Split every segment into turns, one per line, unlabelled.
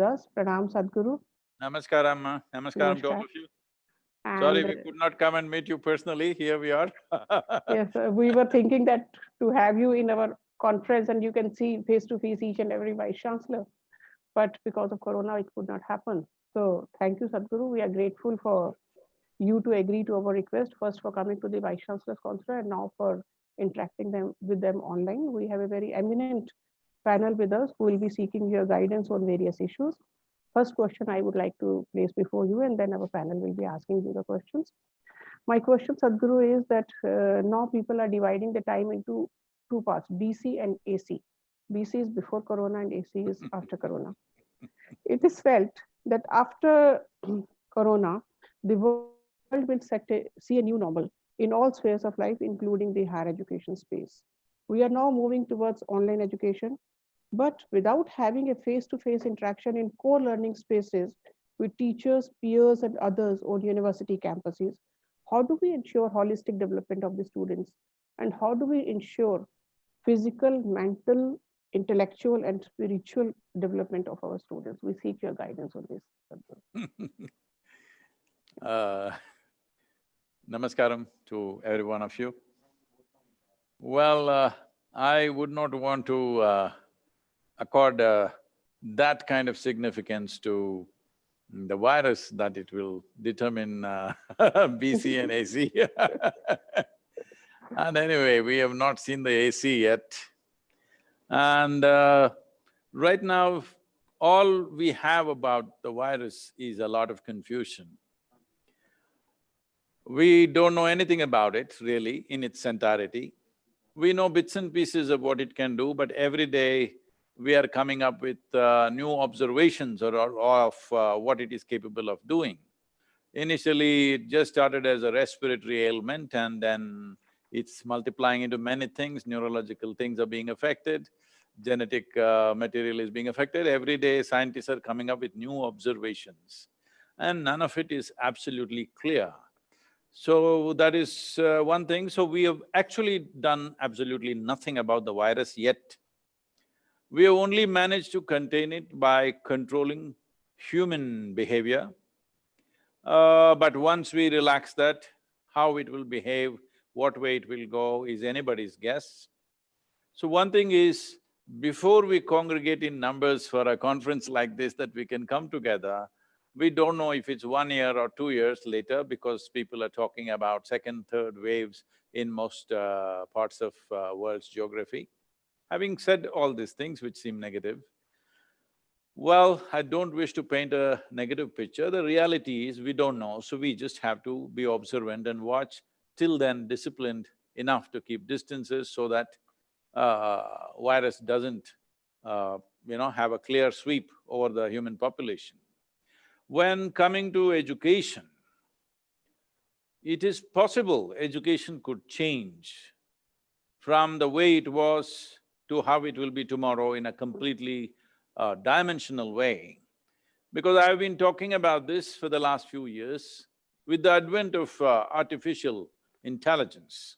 us. Pranam Sadhguru.
Namaskaram, uh, namaskaram to all of you. Sorry, we could not come and meet you personally, here we are.
Yes, uh, we were thinking that to have you in our conference and you can see face to face each and every vice chancellor. But because of Corona, it could not happen. So thank you, Sadhguru. We are grateful for you to agree to our request, first for coming to the vice chancellor's conference and now for interacting them with them online. We have a very eminent panel with us who will be seeking your guidance on various issues. First question I would like to place before you and then our panel will be asking you the questions. My question, Sadhguru, is that uh, now people are dividing the time into two parts, BC and AC. BC is before Corona and AC is after Corona. It is felt that after Corona, the world will set a, see a new normal in all spheres of life, including the higher education space. We are now moving towards online education, but without having a face-to-face interaction in core learning spaces with teachers, peers, and others on university campuses, how do we ensure holistic development of the students? And how do we ensure physical, mental, intellectual, and spiritual development of our students? We seek your guidance on this.
Uh, Namaskaram to every one of you. Well, uh, I would not want to uh, accord uh, that kind of significance to the virus that it will determine uh, BC and AC. And anyway, we have not seen the AC yet. And uh, right now, all we have about the virus is a lot of confusion. We don't know anything about it really in its entirety. We know bits and pieces of what it can do, but every day we are coming up with uh, new observations or, or of uh, what it is capable of doing. Initially, it just started as a respiratory ailment and then it's multiplying into many things, neurological things are being affected, genetic uh, material is being affected. Every day, scientists are coming up with new observations and none of it is absolutely clear. So that is uh, one thing. So we have actually done absolutely nothing about the virus yet. We have only managed to contain it by controlling human behavior. Uh, but once we relax that, how it will behave, what way it will go is anybody's guess. So one thing is, before we congregate in numbers for a conference like this that we can come together, we don't know if it's one year or two years later because people are talking about second, third waves in most uh, parts of uh, world's geography. Having said all these things which seem negative, well, I don't wish to paint a negative picture. The reality is we don't know, so we just have to be observant and watch, till then disciplined enough to keep distances so that uh, virus doesn't, uh, you know, have a clear sweep over the human population. When coming to education, it is possible education could change from the way it was to how it will be tomorrow in a completely uh, dimensional way. Because I've been talking about this for the last few years, with the advent of uh, artificial intelligence,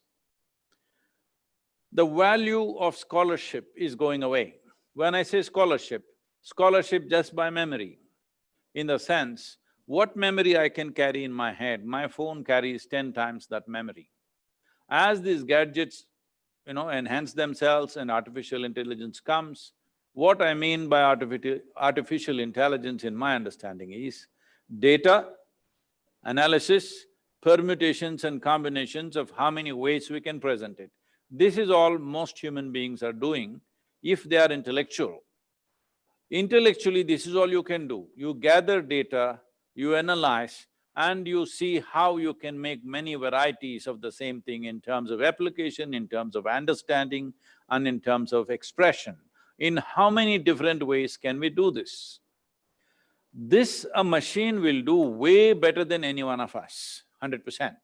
the value of scholarship is going away. When I say scholarship, scholarship just by memory, in the sense, what memory I can carry in my head, my phone carries ten times that memory. As these gadgets, you know, enhance themselves and artificial intelligence comes, what I mean by artificial, artificial intelligence in my understanding is data, analysis, permutations and combinations of how many ways we can present it. This is all most human beings are doing if they are intellectual. Intellectually, this is all you can do. You gather data, you analyze, and you see how you can make many varieties of the same thing in terms of application, in terms of understanding, and in terms of expression. In how many different ways can we do this? This a machine will do way better than any one of us, hundred percent.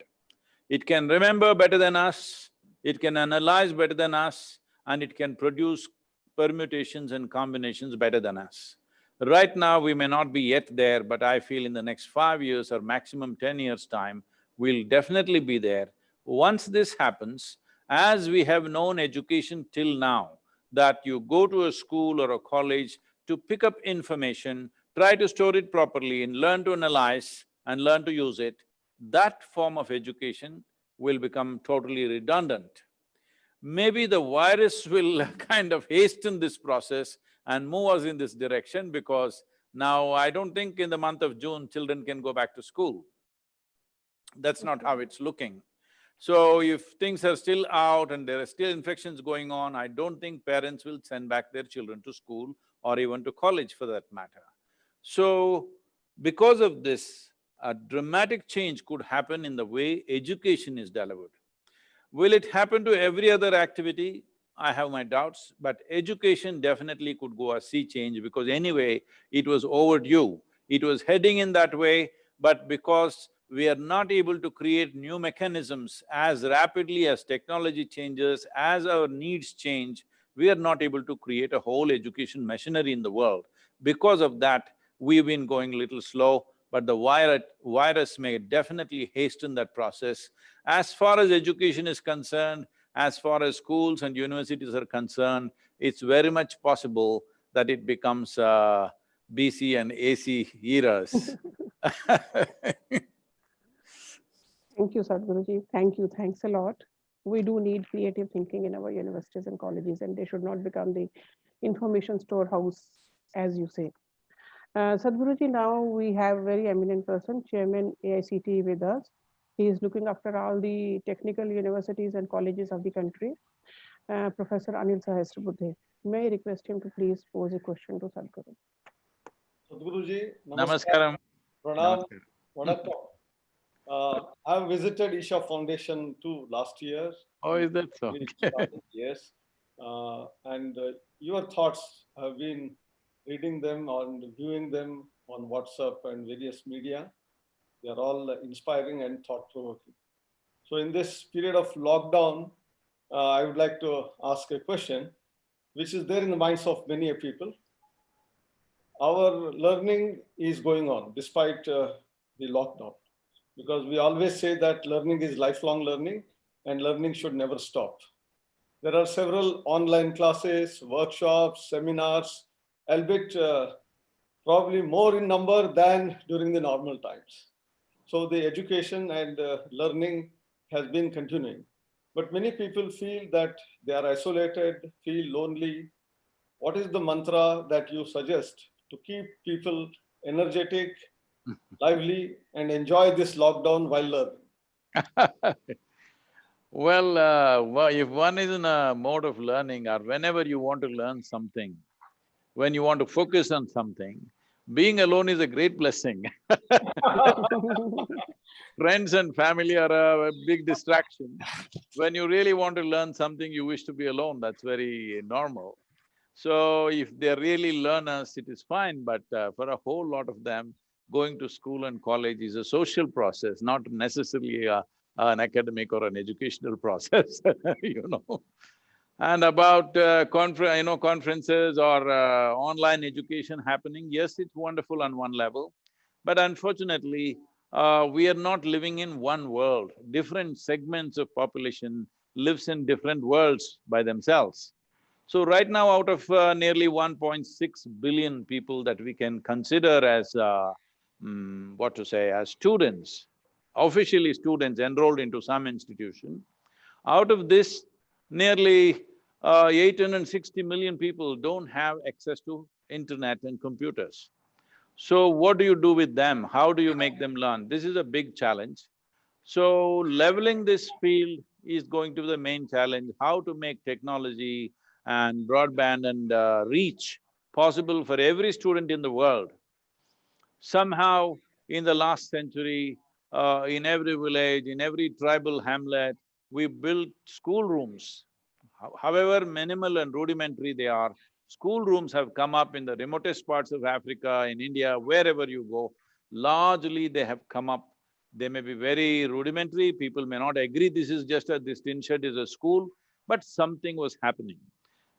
It can remember better than us, it can analyze better than us, and it can produce permutations and combinations better than us. Right now, we may not be yet there, but I feel in the next five years or maximum ten years' time, we'll definitely be there. Once this happens, as we have known education till now, that you go to a school or a college to pick up information, try to store it properly and learn to analyze and learn to use it, that form of education will become totally redundant. Maybe the virus will kind of hasten this process and move us in this direction because now I don't think in the month of June children can go back to school. That's not how it's looking. So if things are still out and there are still infections going on, I don't think parents will send back their children to school or even to college for that matter. So, because of this, a dramatic change could happen in the way education is delivered. Will it happen to every other activity? I have my doubts, but education definitely could go a sea change because anyway, it was overdue. It was heading in that way, but because we are not able to create new mechanisms as rapidly as technology changes, as our needs change, we are not able to create a whole education machinery in the world. Because of that, we've been going a little slow, but the virus, virus may definitely hasten that process. As far as education is concerned, as far as schools and universities are concerned, it's very much possible that it becomes uh, BC and AC eras
Thank you, Sadhguruji. Thank you. Thanks a lot. We do need creative thinking in our universities and colleges, and they should not become the information storehouse, as you say. Uh, Sadhguruji, now we have very eminent person, Chairman AICTE with us. He is looking after all the technical universities and colleges of the country. Uh, Professor Anil Sahasrabudhe. May I request him to please pose a question to Sadhguru.
Sadhguruji,
Namaskaram.
Pranam, Vanakkam. Uh, I have visited Isha Foundation too last year.
Oh, is that so?
We Yes. Uh, and uh, your thoughts have been reading them and viewing them on WhatsApp and various media. They are all inspiring and thought provoking. So in this period of lockdown, uh, I would like to ask a question, which is there in the minds of many people. Our learning is going on despite uh, the lockdown because we always say that learning is lifelong learning and learning should never stop. There are several online classes, workshops, seminars, albeit uh, probably more in number than during the normal times. So the education and uh, learning has been continuing. But many people feel that they are isolated, feel lonely. What is the mantra that you suggest to keep people energetic lively and enjoy this lockdown while learning?
well, uh, well, if one is in a mode of learning or whenever you want to learn something, when you want to focus on something, being alone is a great blessing Friends and family are a, a big distraction. When you really want to learn something, you wish to be alone, that's very normal. So if they're really learners, it is fine, but uh, for a whole lot of them, going to school and college is a social process, not necessarily a, an academic or an educational process, you know. And about uh, confer you know, conferences or uh, online education happening, yes, it's wonderful on one level, but unfortunately, uh, we are not living in one world. Different segments of population lives in different worlds by themselves. So right now, out of uh, nearly 1.6 billion people that we can consider as uh, mm, what to say, as students, officially students enrolled into some institution, out of this, nearly uh, 860 million people don't have access to internet and computers. So what do you do with them? How do you make them learn? This is a big challenge. So leveling this field is going to be the main challenge, how to make technology and broadband and uh, reach possible for every student in the world Somehow, in the last century, uh, in every village, in every tribal hamlet, we built schoolrooms. However minimal and rudimentary they are, schoolrooms have come up in the remotest parts of Africa, in India, wherever you go. Largely, they have come up. They may be very rudimentary, people may not agree this is just a… this tin shed is a school, but something was happening.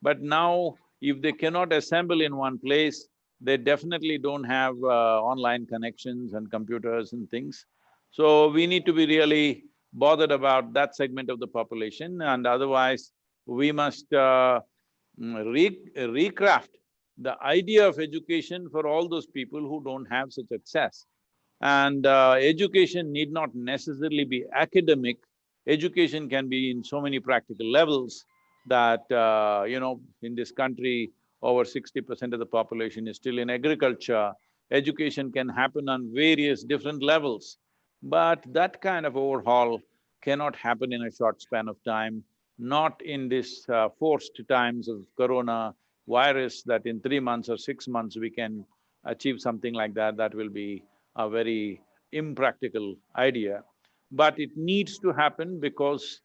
But now, if they cannot assemble in one place, they definitely don't have uh, online connections and computers and things. So we need to be really bothered about that segment of the population and otherwise we must uh, mm, re recraft the idea of education for all those people who don't have such access. And uh, education need not necessarily be academic, education can be in so many practical levels that, uh, you know, in this country, over sixty percent of the population is still in agriculture. Education can happen on various different levels, but that kind of overhaul cannot happen in a short span of time, not in this uh, forced times of corona virus that in three months or six months we can achieve something like that, that will be a very impractical idea. But it needs to happen because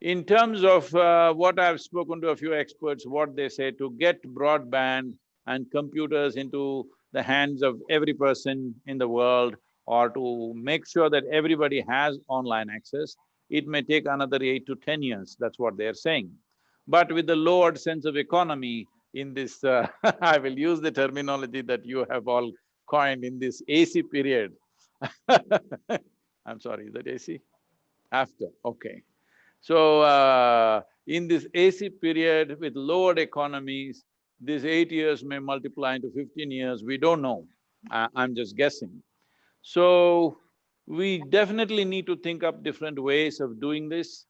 in terms of uh, what I've spoken to a few experts, what they say, to get broadband and computers into the hands of every person in the world or to make sure that everybody has online access, it may take another eight to ten years, that's what they're saying. But with the lowered sense of economy in this, uh, I will use the terminology that you have all coined in this AC period. I'm sorry, is that AC? After, okay. So, uh, in this AC period with lowered economies, these eight years may multiply into fifteen years, we don't know. I, I'm just guessing. So, we definitely need to think up different ways of doing this.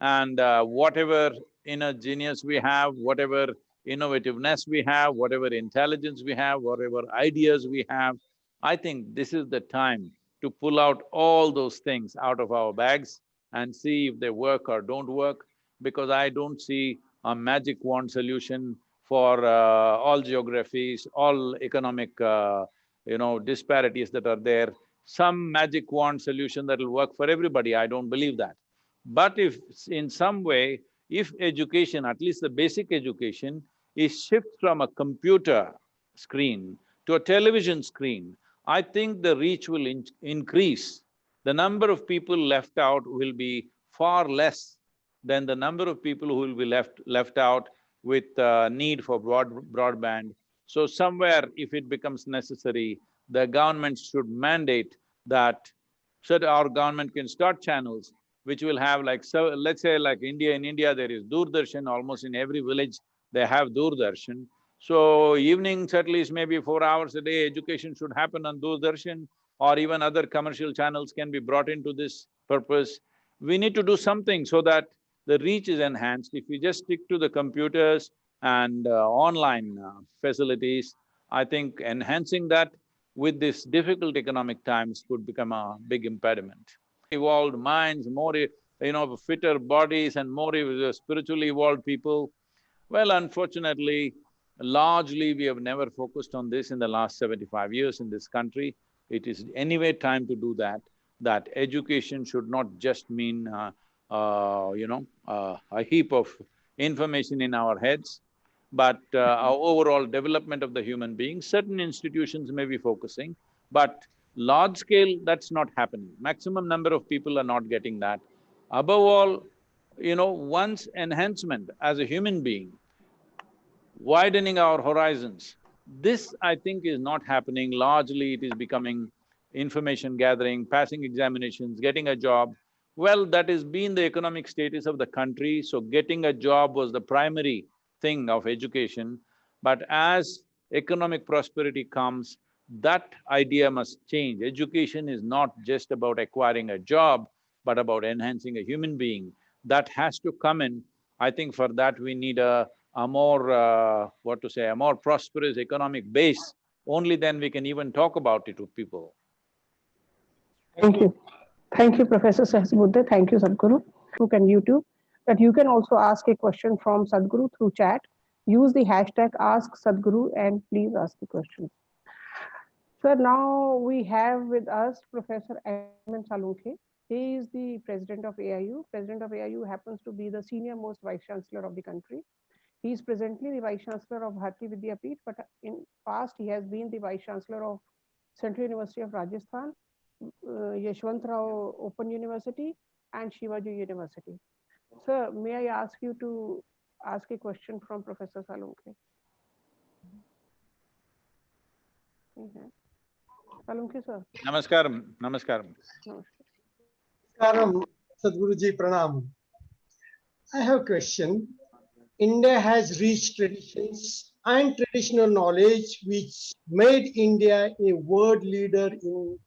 And uh, whatever inner genius we have, whatever innovativeness we have, whatever intelligence we have, whatever ideas we have, I think this is the time to pull out all those things out of our bags and see if they work or don't work, because I don't see a magic wand solution for uh, all geographies, all economic, uh, you know, disparities that are there. Some magic wand solution that will work for everybody, I don't believe that. But if in some way, if education, at least the basic education, is shifted from a computer screen to a television screen, I think the reach will in increase. The number of people left out will be far less than the number of people who will be left… left out with uh, need for broad… broadband. So somewhere, if it becomes necessary, the government should mandate that that our government can start channels which will have like… so let's say like India, in India there is Doordarshan, almost in every village they have Doordarshan. So evenings at least maybe four hours a day, education should happen on Doordarshan or even other commercial channels can be brought into this purpose. We need to do something so that the reach is enhanced. If we just stick to the computers and uh, online uh, facilities, I think enhancing that with this difficult economic times could become a big impediment. Evolved minds, more, you know, fitter bodies and more spiritually evolved people, well, unfortunately, largely we have never focused on this in the last seventy-five years in this country. It is anyway time to do that, that education should not just mean, uh, uh, you know, uh, a heap of information in our heads, but uh, our overall development of the human being. Certain institutions may be focusing, but large scale, that's not happening. Maximum number of people are not getting that. Above all, you know, one's enhancement as a human being widening our horizons. This, I think, is not happening. Largely, it is becoming information gathering, passing examinations, getting a job. Well, that has been the economic status of the country, so getting a job was the primary thing of education. But as economic prosperity comes, that idea must change. Education is not just about acquiring a job, but about enhancing a human being. That has to come in. I think for that we need a a more, uh, what to say, a more prosperous economic base, only then we can even talk about it to people.
Thank you. Thank you, Professor Sahasrabudhe. Thank you, Sadhguru. Facebook and YouTube. That you can also ask a question from Sadhguru through chat. Use the hashtag Ask Sadhguru and please ask the question. Sir, now we have with us Professor Ayman Salunke. He is the president of AIU. President of AIU happens to be the senior most vice chancellor of the country. He is presently the Vice Chancellor of Bharati Vidyapeeth, but in past he has been the Vice Chancellor of Central University of Rajasthan, uh, Yeshwantrao Open University and Shivaji University. Sir, may I ask you to ask a question from Professor Salunke? Okay. Salunke, sir.
Namaskaram, namaskaram.
Namaskaram, Sadhguruji Pranam. I have a question. India has rich traditions and traditional knowledge which made India a world leader in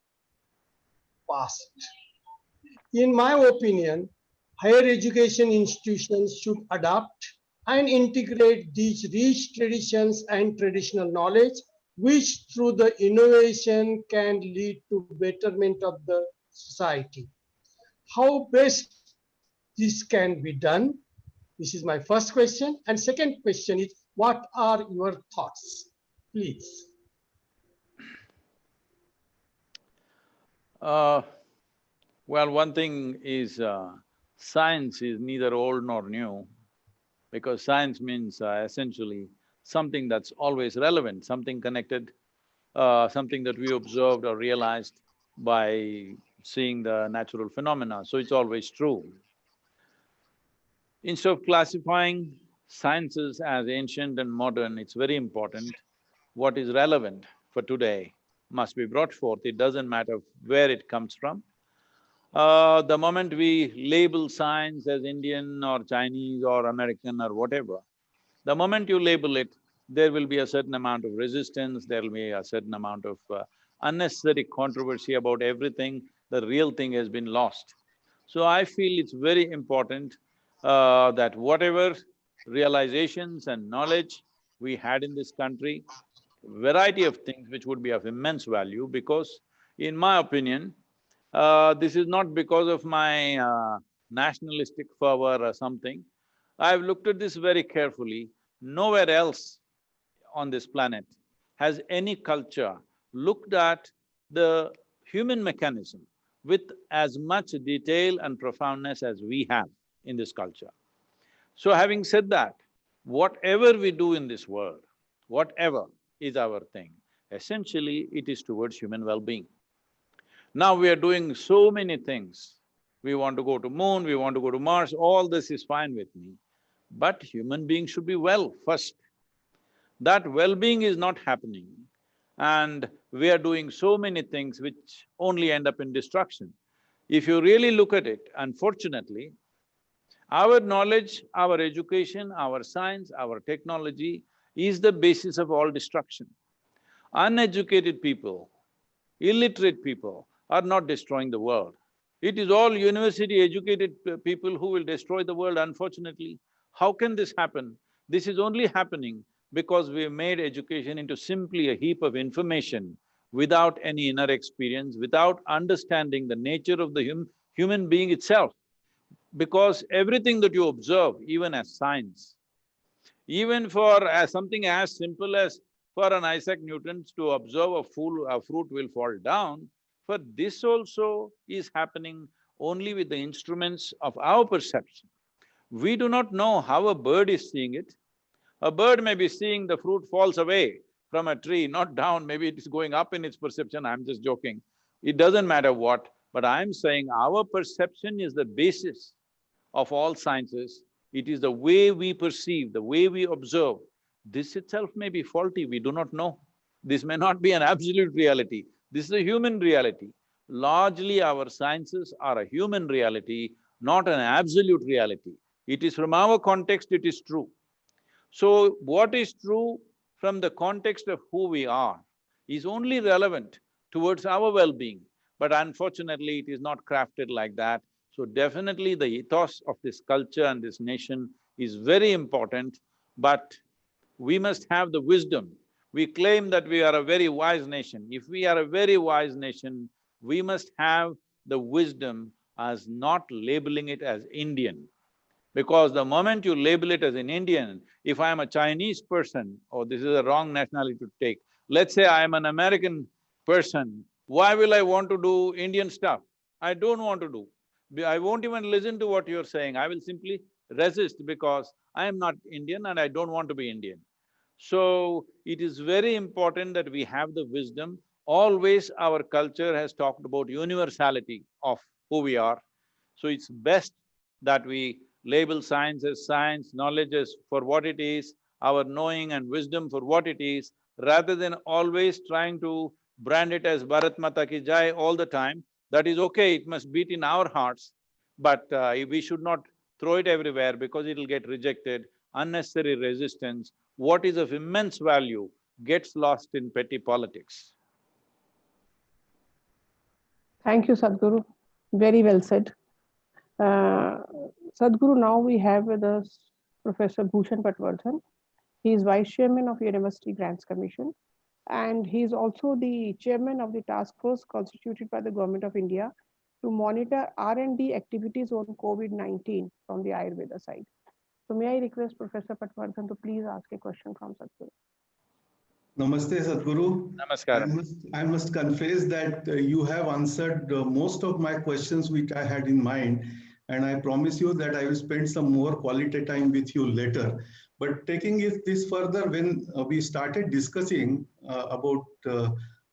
past. In my opinion, higher education institutions should adopt and integrate these rich traditions and traditional knowledge, which through the innovation can lead to betterment of the society. How best this can be done? This is my first question. And second question is, what are your thoughts? Please.
Uh, well, one thing is, uh, science is neither old nor new, because science means uh, essentially something that's always relevant, something connected, uh, something that we observed or realized by seeing the natural phenomena, so it's always true. Instead of classifying sciences as ancient and modern, it's very important what is relevant for today must be brought forth, it doesn't matter where it comes from. Uh, the moment we label science as Indian or Chinese or American or whatever, the moment you label it, there will be a certain amount of resistance, there will be a certain amount of uh, unnecessary controversy about everything, the real thing has been lost. So I feel it's very important uh, that whatever realizations and knowledge we had in this country, variety of things which would be of immense value because in my opinion, uh, this is not because of my uh, nationalistic fervor or something. I've looked at this very carefully. Nowhere else on this planet has any culture looked at the human mechanism with as much detail and profoundness as we have in this culture. So having said that, whatever we do in this world, whatever is our thing, essentially it is towards human well-being. Now we are doing so many things. We want to go to moon, we want to go to Mars, all this is fine with me. But human beings should be well first. That well-being is not happening and we are doing so many things which only end up in destruction. If you really look at it, unfortunately, our knowledge, our education, our science, our technology is the basis of all destruction. Uneducated people, illiterate people are not destroying the world. It is all university-educated people who will destroy the world, unfortunately. How can this happen? This is only happening because we have made education into simply a heap of information without any inner experience, without understanding the nature of the hum human being itself. Because everything that you observe, even as science, even for as something as simple as for an Isaac Newton to observe a fool… a fruit will fall down, for this also is happening only with the instruments of our perception. We do not know how a bird is seeing it. A bird may be seeing the fruit falls away from a tree, not down, maybe it is going up in its perception, I'm just joking. It doesn't matter what, but I'm saying our perception is the basis of all sciences. It is the way we perceive, the way we observe. This itself may be faulty, we do not know. This may not be an absolute reality, this is a human reality. Largely our sciences are a human reality, not an absolute reality. It is from our context, it is true. So what is true from the context of who we are is only relevant towards our well-being, but unfortunately it is not crafted like that. So definitely the ethos of this culture and this nation is very important, but we must have the wisdom. We claim that we are a very wise nation. If we are a very wise nation, we must have the wisdom as not labeling it as Indian. Because the moment you label it as an Indian, if I am a Chinese person, or this is a wrong nationality to take, let's say I am an American person, why will I want to do Indian stuff? I don't want to do. I won't even listen to what you're saying, I will simply resist because I am not Indian and I don't want to be Indian. So, it is very important that we have the wisdom. Always our culture has talked about universality of who we are. So it's best that we label science as science, knowledge as for what it is, our knowing and wisdom for what it is, rather than always trying to brand it as Bharat Mata ki Jai all the time. That is okay, it must beat in our hearts, but uh, we should not throw it everywhere because it'll get rejected, unnecessary resistance. What is of immense value gets lost in petty politics.
Thank you, Sadhguru. Very well said. Uh, Sadhguru, now we have with us Professor Bhushan Patwardhan. He is Vice Chairman of University Grants Commission and he is also the Chairman of the task force constituted by the Government of India to monitor R&D activities on COVID-19 from the Ayurveda side. So may I request Professor Patwardhan to please ask a question from Sadhguru.
Namaste, Sadhguru. I must, I must confess that uh, you have answered uh, most of my questions which I had in mind. And I promise you that I will spend some more quality time with you later. But taking it this further, when uh, we started discussing uh, about uh,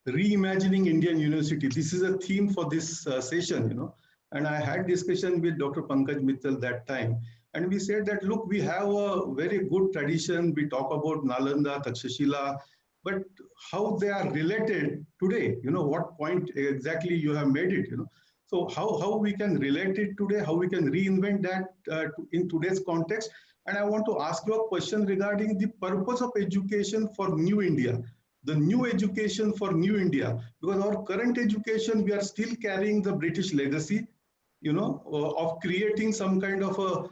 reimagining Indian university, this is a theme for this uh, session, you know. And I had discussion with Dr. Pankaj Mittal that time. And we said that, look, we have a very good tradition. We talk about Nalanda, Takshashila, but how they are related today, you know, what point exactly you have made it, you know. So how, how we can relate it today, how we can reinvent that uh, in today's context. And I want to ask you a question regarding the purpose of education for new India, the new education for new India, because our current education, we are still carrying the British legacy, you know, uh, of creating some kind of a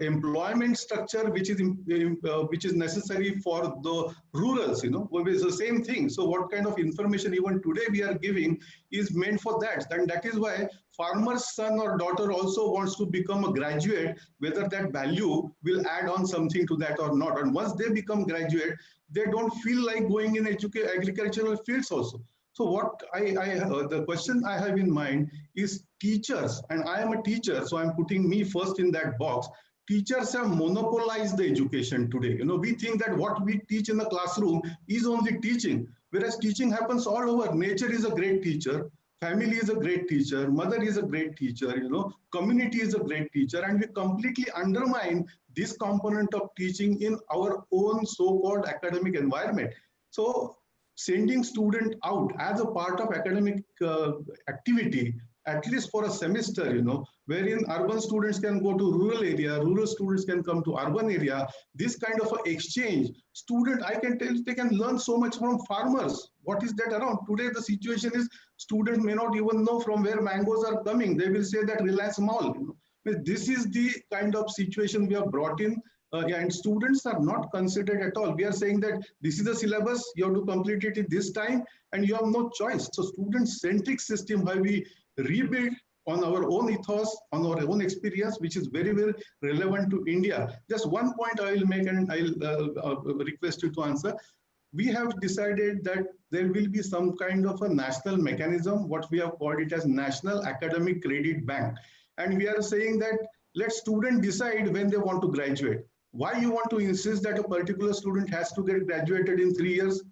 employment structure which is im- uh, which is necessary for the rurals, you know, it's the same thing. So what kind of information even today we are giving is meant for that. And that is why farmer's son or daughter also wants to become a graduate, whether that value will add on something to that or not. And once they become graduate, they don't feel like going in agricultural fields also. So what I, I uh, the question I have in mind is teachers, and I am a teacher, so I'm putting me first in that box. Teachers have monopolized the education today. You know, we think that what we teach in the classroom is only teaching, whereas teaching happens all over. Nature is a great teacher, family is a great teacher, mother is a great teacher, you know, community is a great teacher, and we completely undermine this component of teaching in our own so-called academic environment. So sending student out as a part of academic uh, activity at least for a semester you know wherein urban students can go to rural area rural students can come to urban area. This kind of exchange student i can tell they can learn so much from farmers. What is that around? Today the situation is students may not even know from where mangoes are coming. They will say that reliance mall you know. This is the kind of situation we have brought in uh, yeah, and students are not considered at all. We are saying that this is the syllabus, you have to complete it in this time, and you have no choice. So student-centric system, where we rebuild on our own ethos, on our own experience, which is very, very relevant to India. Just one point I will make, and I'll uh, uh, request you to answer. We have decided that there will be some kind of a national mechanism, what we have called it as National Academic Credit Bank. And we are saying that let students decide when they want to graduate. Why you want to insist that a particular student has to get graduated in three years?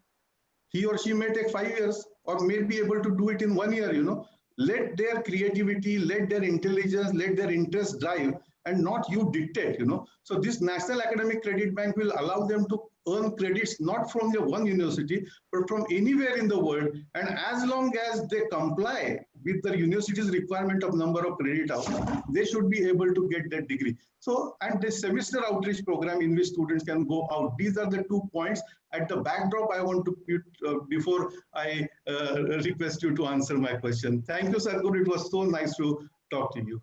He or she may take five years or may be able to do it in one year, you know. Let their creativity, let their intelligence, let their interest drive and not you dictate, you know. So this National Academic Credit Bank will allow them to earn credits not from their one university, but from anywhere in the world. And as long as they comply with the university's requirement of number of credit hours, they should be able to get that degree. So, and the semester outreach program in which students can go out. These are the two points at the backdrop I want to put uh, before I uh, request you to answer my question. Thank you, Sadhguru. It was so nice to talk to you.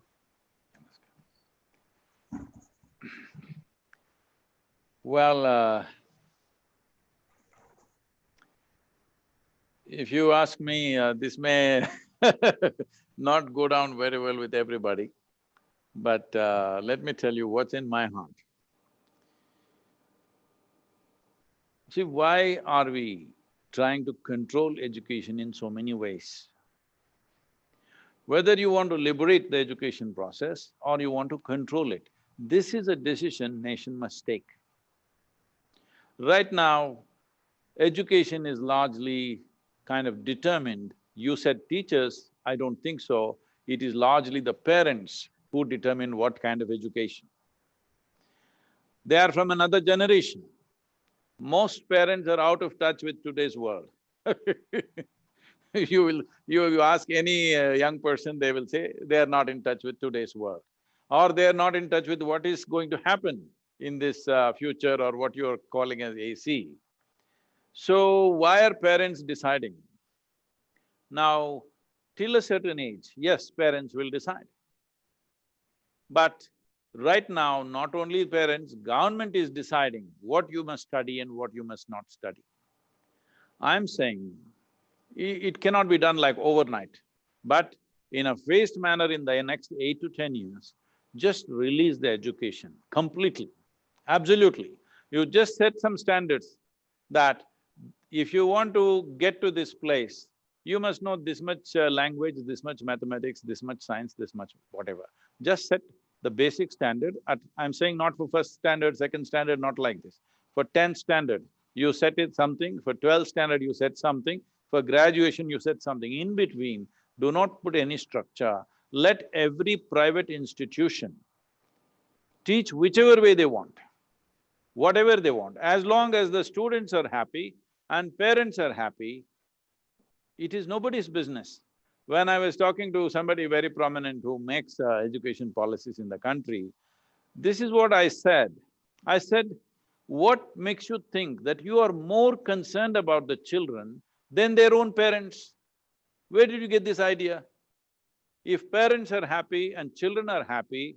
Well, uh, if you ask me, uh, this may not go down very well with everybody, but uh, let me tell you what's in my heart. See, why are we trying to control education in so many ways? Whether you want to liberate the education process or you want to control it, this is a decision nation must take. Right now, education is largely kind of determined. You said teachers, I don't think so. It is largely the parents who determine what kind of education. They are from another generation. Most parents are out of touch with today's world You will… you, you ask any uh, young person, they will say they are not in touch with today's world. Or they are not in touch with what is going to happen in this uh, future or what you're calling as AC. So why are parents deciding? Now, till a certain age, yes, parents will decide. But right now, not only parents, government is deciding what you must study and what you must not study. I'm saying it cannot be done like overnight, but in a phased manner in the next eight to ten years, just release the education completely, absolutely. You just set some standards that if you want to get to this place, you must know this much uh, language, this much mathematics, this much science, this much whatever. Just set the basic standard at… I'm saying not for first standard, second standard, not like this. For tenth standard, you set it something, for twelfth standard you set something, for graduation you set something. In between, do not put any structure. Let every private institution teach whichever way they want, whatever they want. As long as the students are happy and parents are happy, it is nobody's business. When I was talking to somebody very prominent who makes uh, education policies in the country, this is what I said. I said, what makes you think that you are more concerned about the children than their own parents? Where did you get this idea? If parents are happy and children are happy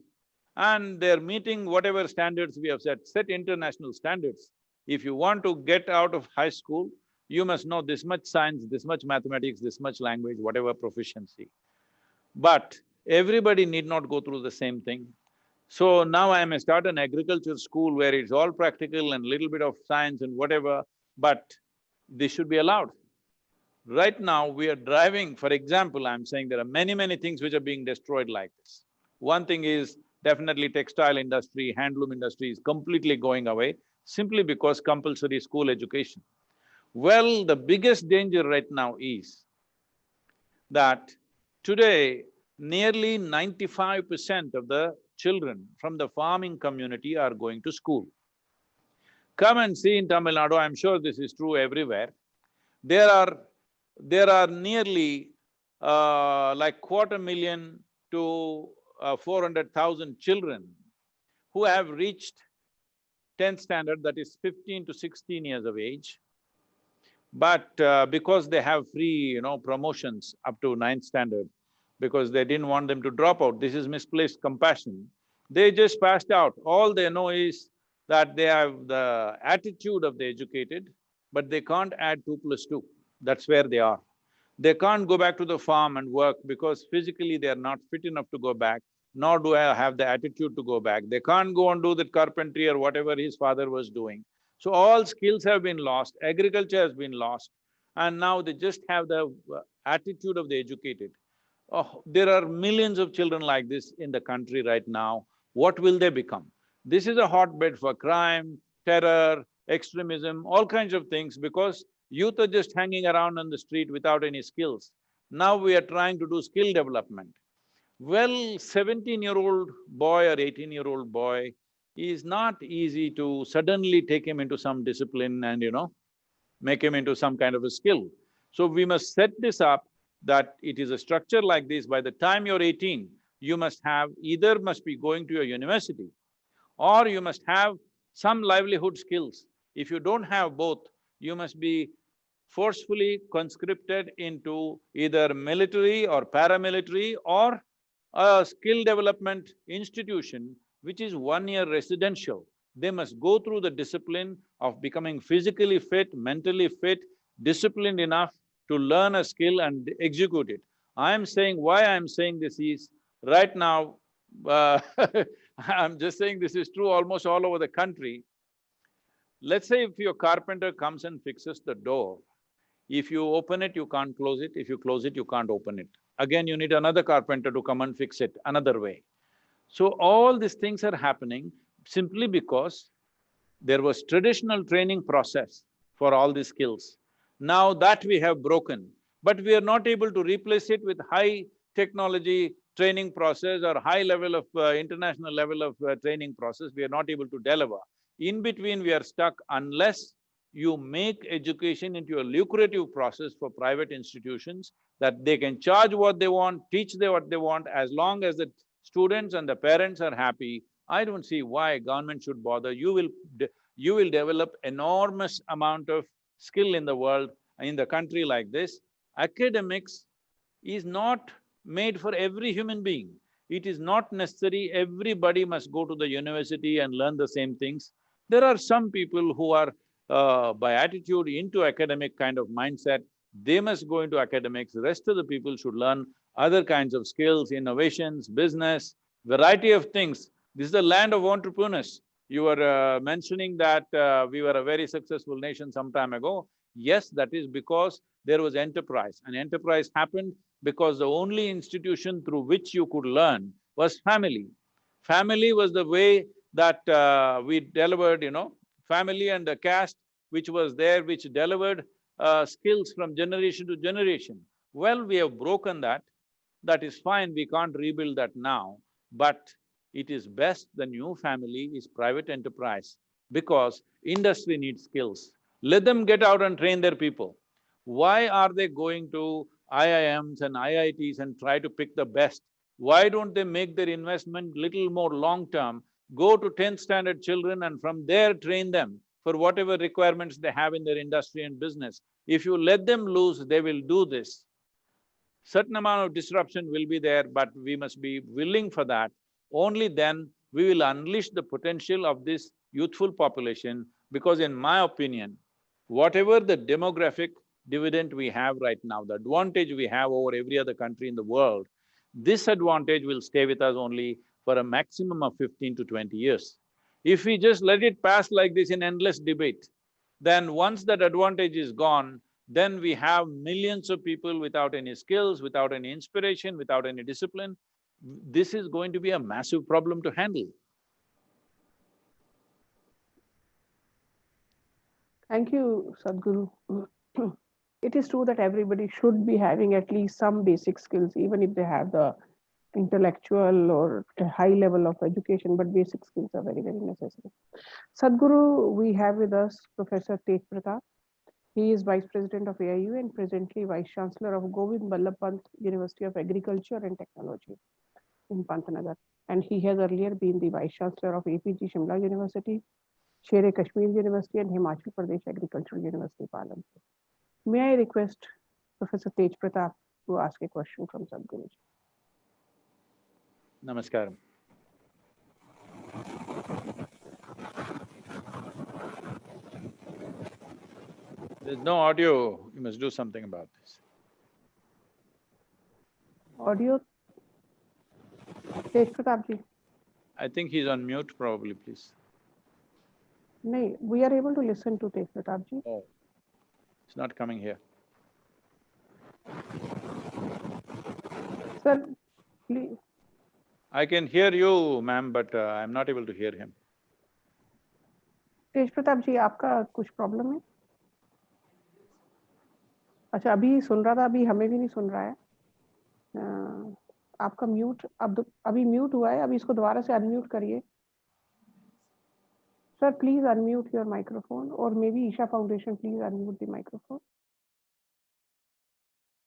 and they're meeting whatever standards we have set, set international standards. If you want to get out of high school, you must know this much science, this much mathematics, this much language, whatever proficiency. But everybody need not go through the same thing. So now I may start an agriculture school where it's all practical and little bit of science and whatever, but this should be allowed. Right now, we are driving, for example, I'm saying there are many, many things which are being destroyed like this. One thing is definitely textile industry, handloom industry is completely going away simply because compulsory school education. Well, the biggest danger right now is that today nearly ninety-five percent of the children from the farming community are going to school. Come and see in Tamil Nadu, I'm sure this is true everywhere. There are… there are nearly uh, like quarter million to uh, four hundred thousand children who have reached tenth standard, that is fifteen to sixteen years of age. But uh, because they have free, you know, promotions up to ninth standard, because they didn't want them to drop out, this is misplaced compassion. They just passed out. All they know is that they have the attitude of the educated, but they can't add two plus two. That's where they are. They can't go back to the farm and work because physically they are not fit enough to go back, nor do I have the attitude to go back. They can't go and do the carpentry or whatever his father was doing. So all skills have been lost, agriculture has been lost, and now they just have the uh, attitude of the educated. Oh, there are millions of children like this in the country right now. What will they become? This is a hotbed for crime, terror, extremism, all kinds of things because youth are just hanging around on the street without any skills. Now we are trying to do skill development. Well, seventeen-year-old boy or eighteen-year-old boy is not easy to suddenly take him into some discipline and, you know, make him into some kind of a skill. So we must set this up that it is a structure like this, by the time you're eighteen, you must have… either must be going to your university or you must have some livelihood skills. If you don't have both, you must be forcefully conscripted into either military or paramilitary or a skill development institution which is one year residential. They must go through the discipline of becoming physically fit, mentally fit, disciplined enough to learn a skill and execute it. I'm saying, why I'm saying this is, right now, uh, I'm just saying this is true almost all over the country. Let's say if your carpenter comes and fixes the door, if you open it, you can't close it, if you close it, you can't open it. Again, you need another carpenter to come and fix it another way. So all these things are happening simply because there was traditional training process for all these skills. Now that we have broken, but we are not able to replace it with high technology training process or high level of uh, international level of uh, training process, we are not able to deliver. In between, we are stuck unless you make education into a lucrative process for private institutions that they can charge what they want, teach them what they want, as long as the students and the parents are happy, I don't see why government should bother. You will… you will develop enormous amount of skill in the world, in the country like this. Academics is not made for every human being. It is not necessary everybody must go to the university and learn the same things. There are some people who are uh, by attitude into academic kind of mindset, they must go into academics, the rest of the people should learn other kinds of skills, innovations, business, variety of things. This is the land of entrepreneurs. You were uh, mentioning that uh, we were a very successful nation some time ago. Yes, that is because there was enterprise. And enterprise happened because the only institution through which you could learn was family. Family was the way that uh, we delivered, you know, family and the caste which was there, which delivered uh, skills from generation to generation. Well, we have broken that. That is fine, we can't rebuild that now, but it is best the new family is private enterprise because industry needs skills. Let them get out and train their people. Why are they going to IIMs and IITs and try to pick the best? Why don't they make their investment little more long-term, go to tenth standard children and from there train them for whatever requirements they have in their industry and business. If you let them loose, they will do this. Certain amount of disruption will be there, but we must be willing for that. Only then we will unleash the potential of this youthful population because in my opinion, whatever the demographic dividend we have right now, the advantage we have over every other country in the world, this advantage will stay with us only for a maximum of fifteen to twenty years. If we just let it pass like this in endless debate, then once that advantage is gone, then we have millions of people without any skills, without any inspiration, without any discipline. This is going to be a massive problem to handle.
Thank you, Sadhguru. It is true that everybody should be having at least some basic skills, even if they have the intellectual or high level of education, but basic skills are very, very necessary. Sadhguru, we have with us Professor Tej Pratap. He is Vice President of AIU and presently Vice Chancellor of Govind Ballabh Pant University of Agriculture and Technology in Pantnagar. And he has earlier been the Vice Chancellor of APG Shimla University, Sher Kashmir University and Himachal Pradesh Agricultural University, Palampur. May I request Professor Tej Pratap to ask a question from Sadhguru?
Namaskaram. There's no audio, you must do something about this.
Audio?
I think he's on mute probably, please.
No, we are able to listen to Tej Pratapji.
Oh, it's not coming here.
Sir, please.
I can hear you, ma'am, but uh, I'm not able to hear him.
Tej Pratapji, आपका कुछ problem है? अच्छा अभी सुन रहा था अभी हमें भी नहीं सुन रहा है। आपका म्यूट अब अभी म्यूट हुआ है अभी इसको दोबारा से अनम्यूट करिए। Sir please unmute your microphone और may be Isha Foundation please
unmute the microphone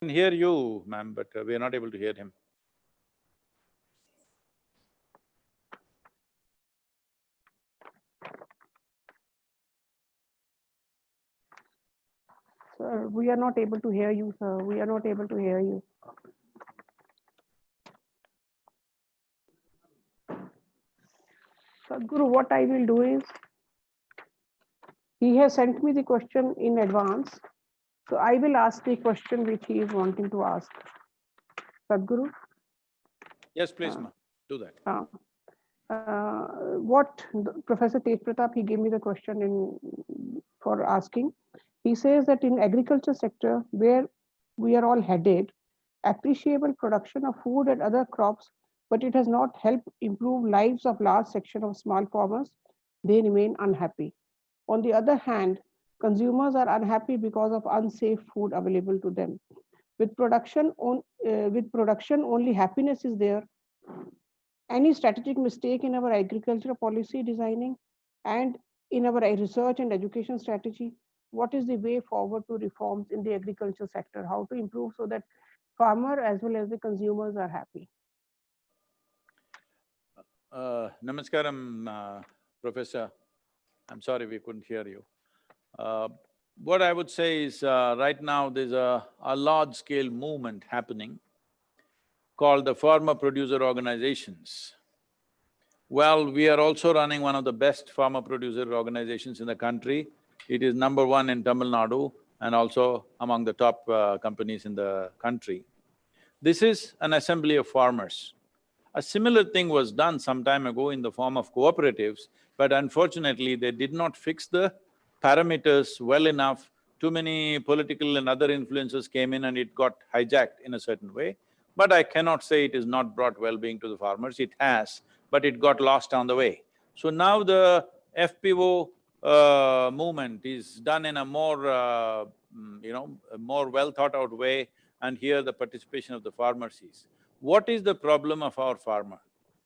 here ma'am, but uh, we are not able to hear him.
Sir, we are not able to hear you, sir. We are not able to hear you. Sadhguru, what I will do is, he has sent me the question in advance. So I will ask the question which he is wanting to ask. Sadhguru,
Yes, please,
Uh,
ma'am, do that.
uh, uh, what Professor Tej Pratap, he gave me the question in, for asking. He says that in agriculture sector, where we are all headed, appreciable production of food and other crops, but it has not helped improve lives of large section of small farmers, they remain unhappy. On the other hand, consumers are unhappy because of unsafe food available to them. With production on, uh, with production, only happiness is there. Any strategic mistake in our agricultural policy designing and in our research and education strategy? What is the way forward to reforms in the agriculture sector? How to improve so that farmer as well as the consumers are happy?
Uh, Namaskaram, uh, Professor. I'm sorry we couldn't hear you. Uh, what I would say is, uh, right now there's a, a large-scale movement happening called the farmer producer organizations. Well, we are also running one of the best farmer producer organizations in the country. It is number one in Tamil Nadu and also among the top uh, companies in the country. This is an assembly of farmers. A similar thing was done some time ago in the form of cooperatives, but unfortunately they did not fix the parameters well enough. Too many political and other influences came in and it got hijacked in a certain way. But I cannot say it has not brought well-being to the farmers, it has, but it got lost on the way. So now the FPO uh, movement is done in a more, uh, mm, you know, more well thought out way and here the participation of the farmers is. What is the problem of our farmer?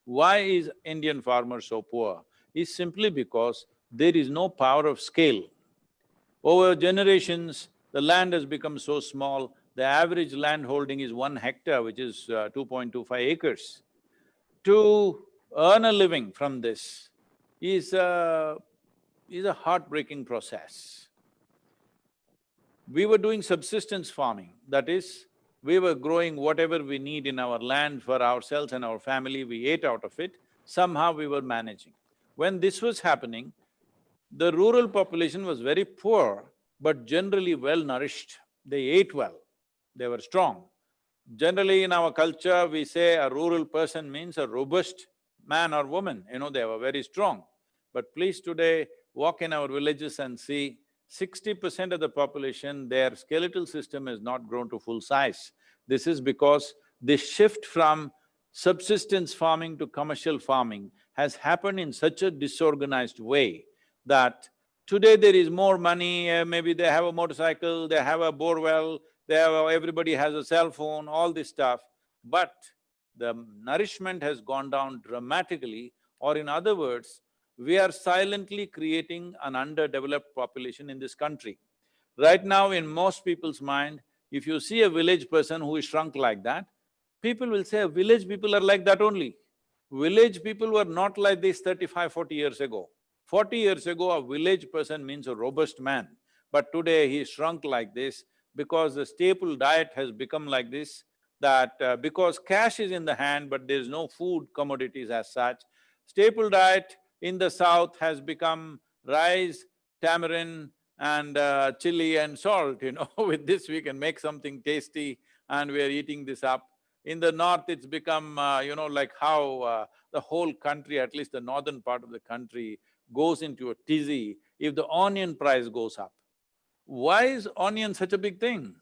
Why is Indian farmer so poor? Is simply because there is no power of scale. Over generations, the land has become so small, the average land holding is one hectare, which is uh, 2.25 acres. To earn a living from this is a, is a heartbreaking process. We were doing subsistence farming, that is, we were growing whatever we need in our land for ourselves and our family, we ate out of it, somehow we were managing. When this was happening, the rural population was very poor, but generally well nourished. They ate well, they were strong. Generally in our culture, we say a rural person means a robust man or woman, you know, they were very strong. But please today, walk in our villages and see, sixty percent of the population, their skeletal system has not grown to full size. This is because the shift from subsistence farming to commercial farming has happened in such a disorganized way that today there is more money, uh, maybe they have a motorcycle, they have a bore well, they have… a- everybody has a cell phone, all this stuff, but the nourishment has gone down dramatically, or in other words, we are silently creating an underdeveloped population in this country. Right now, in most people's mind, if you see a village person who is shrunk like that, people will say, village people are like that only. Village people were not like this 35, 40 years ago. Forty years ago, a village person means a robust man, but today he shrunk like this because the staple diet has become like this, that uh, because cash is in the hand but there's no food commodities as such, staple diet in the south has become rice, tamarind and uh, chili and salt, you know, with this we can make something tasty and we are eating this up. In the north, it's become, uh, you know, like how uh, the whole country, at least the northern part of the country, goes into a tizzy if the onion price goes up. Why is onion such a big thing?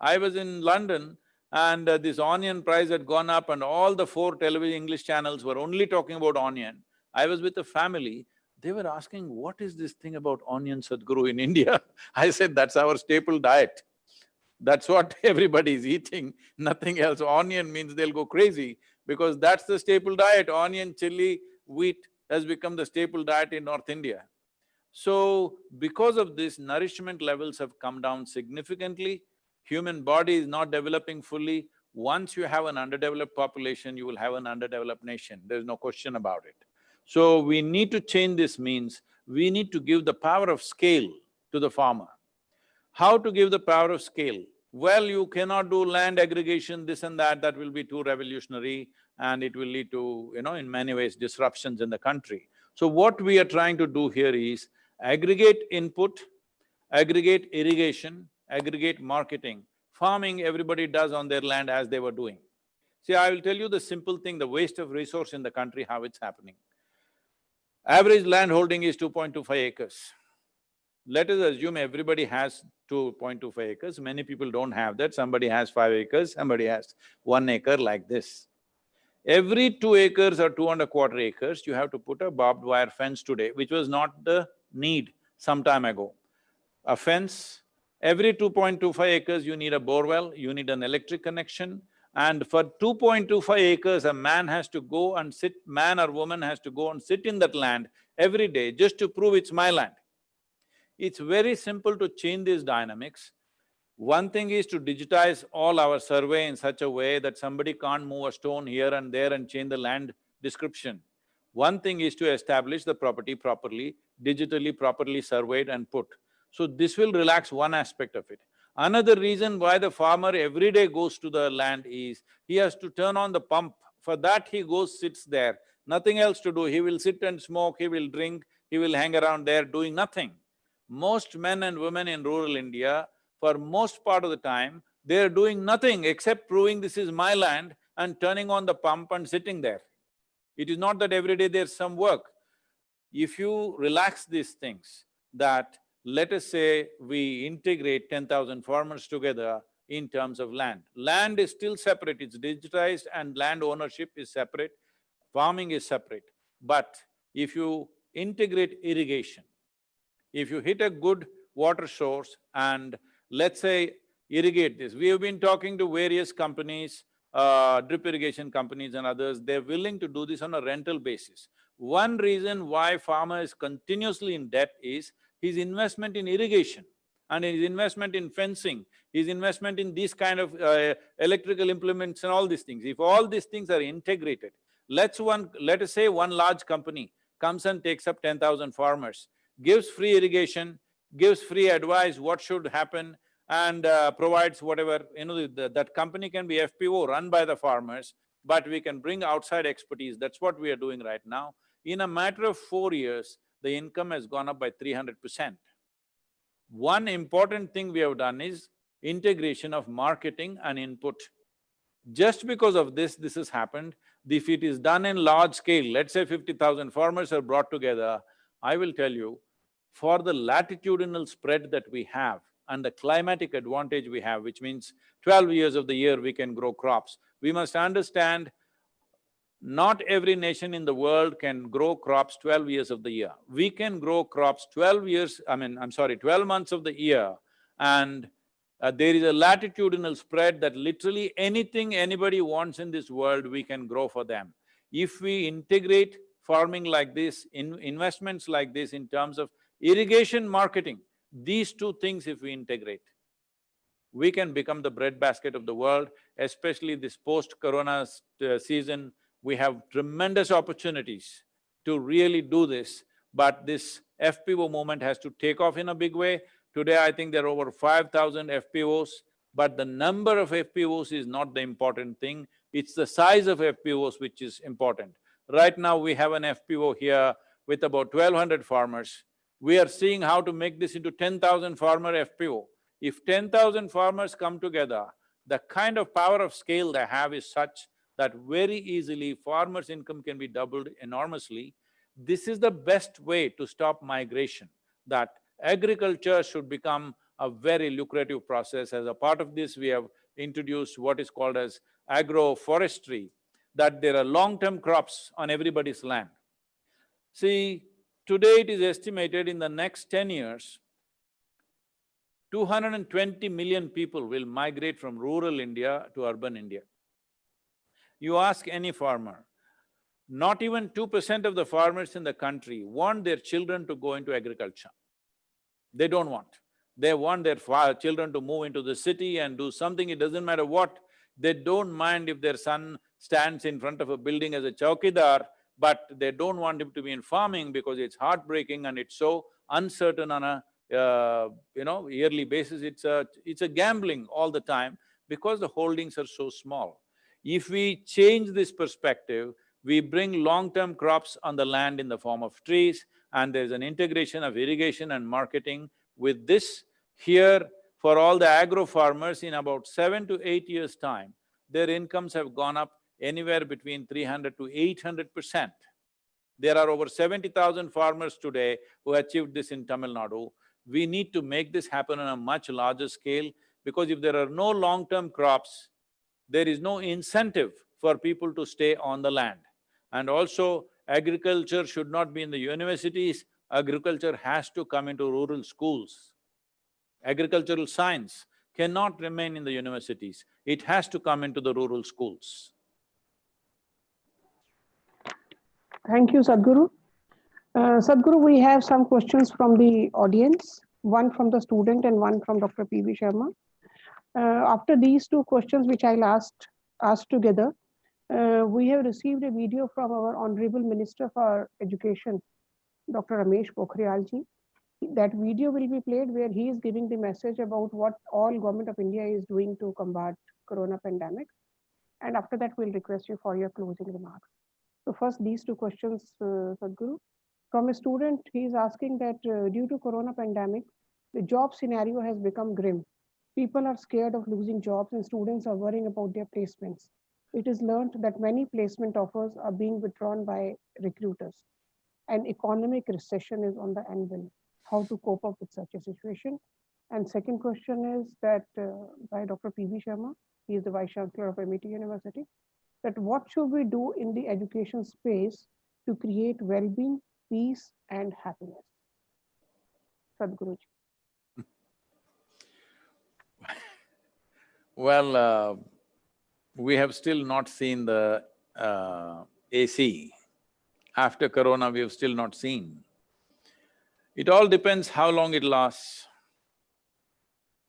I was in London and uh, this onion price had gone up and all the four television English channels were only talking about onion. I was with a family, they were asking, what is this thing about onion Sadhguru in India? I said, that's our staple diet. That's what everybody is eating, nothing else. Onion means they'll go crazy because that's the staple diet, onion, chili, wheat has become the staple diet in North India. So, because of this, nourishment levels have come down significantly, human body is not developing fully. Once you have an underdeveloped population, you will have an underdeveloped nation, there's no question about it. So, we need to change this means, we need to give the power of scale to the farmer. How to give the power of scale? Well, you cannot do land aggregation, this and that, that will be too revolutionary and it will lead to, you know, in many ways disruptions in the country. So what we are trying to do here is aggregate input, aggregate irrigation, aggregate marketing. Farming, everybody does on their land as they were doing. See, I will tell you the simple thing, the waste of resource in the country, how it's happening. Average land holding is 2.25 acres. Let us assume everybody has 2.25 acres, many people don't have that, somebody has five acres, somebody has one acre like this. Every two acres or two and a quarter acres, you have to put a barbed wire fence today, which was not the need some time ago. A fence, every 2.25 acres you need a borewell, you need an electric connection, and for 2.25 acres, a man has to go and sit, man or woman has to go and sit in that land every day just to prove it's my land. It's very simple to change these dynamics. One thing is to digitize all our survey in such a way that somebody can't move a stone here and there and change the land description. One thing is to establish the property properly, digitally properly surveyed and put. So this will relax one aspect of it. Another reason why the farmer every day goes to the land is, he has to turn on the pump. For that he goes, sits there, nothing else to do. He will sit and smoke, he will drink, he will hang around there doing nothing. Most men and women in rural India, for most part of the time, they're doing nothing except proving this is my land and turning on the pump and sitting there. It is not that every day there's some work. If you relax these things, that let us say we integrate ten thousand farmers together in terms of land. Land is still separate, it's digitized and land ownership is separate, farming is separate. But if you integrate irrigation, if you hit a good water source and let's say irrigate this, we have been talking to various companies, uh, drip irrigation companies and others, they're willing to do this on a rental basis. One reason why farmer is continuously in debt is his investment in irrigation and his investment in fencing, his investment in these kind of uh, electrical implements and all these things. If all these things are integrated, let's one… let us say one large company comes and takes up ten thousand farmers, gives free irrigation, gives free advice what should happen and uh, provides whatever, you know, the, that company can be FPO run by the farmers, but we can bring outside expertise, that's what we are doing right now. In a matter of four years, the income has gone up by three hundred percent. One important thing we have done is integration of marketing and input. Just because of this, this has happened. If it is done in large scale, let's say fifty thousand farmers are brought together, I will tell you, for the latitudinal spread that we have and the climatic advantage we have, which means twelve years of the year we can grow crops, we must understand not every nation in the world can grow crops twelve years of the year. We can grow crops twelve years, I mean, I'm sorry, twelve months of the year and uh, there is a latitudinal spread that literally anything anybody wants in this world, we can grow for them. If we integrate farming like this, in investments like this in terms of irrigation marketing, these two things if we integrate, we can become the breadbasket of the world, especially this post-corona uh, season, we have tremendous opportunities to really do this, but this FPO movement has to take off in a big way. Today, I think there are over five thousand FPOs, but the number of FPOs is not the important thing, it's the size of FPOs which is important. Right now, we have an FPO here with about twelve hundred farmers. We are seeing how to make this into ten thousand farmer FPO. If ten thousand farmers come together, the kind of power of scale they have is such that very easily farmers' income can be doubled enormously. This is the best way to stop migration, that agriculture should become a very lucrative process. As a part of this, we have introduced what is called as agroforestry, that there are long-term crops on everybody's land. See, today it is estimated in the next ten years, 220 million people will migrate from rural India to urban India. You ask any farmer, not even two percent of the farmers in the country want their children to go into agriculture. They don't want. They want their children to move into the city and do something, it doesn't matter what. They don't mind if their son stands in front of a building as a chowkidar, but they don't want him to be in farming because it's heartbreaking and it's so uncertain on a uh, you know, yearly basis, it's a… it's a gambling all the time because the holdings are so small. If we change this perspective, we bring long-term crops on the land in the form of trees and there's an integration of irrigation and marketing. With this, here, for all the agro farmers, in about seven to eight years' time, their incomes have gone up anywhere between three hundred to eight hundred percent. There are over seventy thousand farmers today who achieved this in Tamil Nadu. We need to make this happen on a much larger scale because if there are no long-term crops, there is no incentive for people to stay on the land. And also, agriculture should not be in the universities, agriculture has to come into rural schools. Agricultural science cannot remain in the universities, it has to come into the rural schools.
Thank you, Sadhguru. Uh, Sadhguru, we have some questions from the audience, one from the student and one from Dr. P.V. Sharma. Uh, after these two questions, which I'll ask, ask together, Uh, we have received a video from our Honorable Minister for Education, Dr. Ramesh Pokhriyalji. That video will be played where he is giving the message about what all government of India is doing to combat corona pandemic. And after that, we'll request you for your closing remarks. So first, these two questions, uh, Sadhguru. From a student, he is asking that uh, due to corona pandemic, the job scenario has become grim. People are scared of losing jobs and students are worrying about their placements. It is learned that many placement offers are being withdrawn by recruiters. An economic recession is on the anvil. How to cope up with such a situation? And second question is that uh, by Dr. P.V. Sharma, he is the Vice Chancellor of MIT University, that what should we do in the education space to create well-being, peace, and happiness? Sadhguruji.
Well, uh, we have still not seen the uh, AC. After corona, we have still not seen. It all depends how long it lasts.